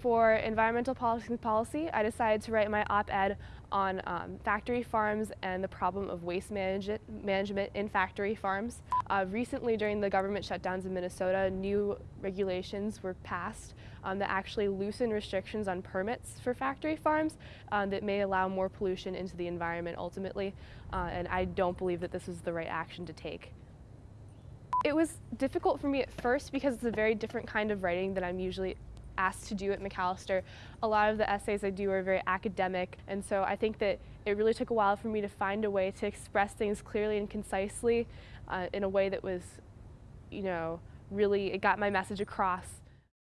For environmental policy policy, I decided to write my op-ed on um, factory farms and the problem of waste manage management in factory farms. Uh, recently, during the government shutdowns in Minnesota, new regulations were passed um, that actually loosen restrictions on permits for factory farms um, that may allow more pollution into the environment ultimately, uh, and I don't believe that this is the right action to take. It was difficult for me at first because it's a very different kind of writing that I'm usually asked to do at Macalester, A lot of the essays I do are very academic, and so I think that it really took a while for me to find a way to express things clearly and concisely uh, in a way that was, you know, really, it got my message across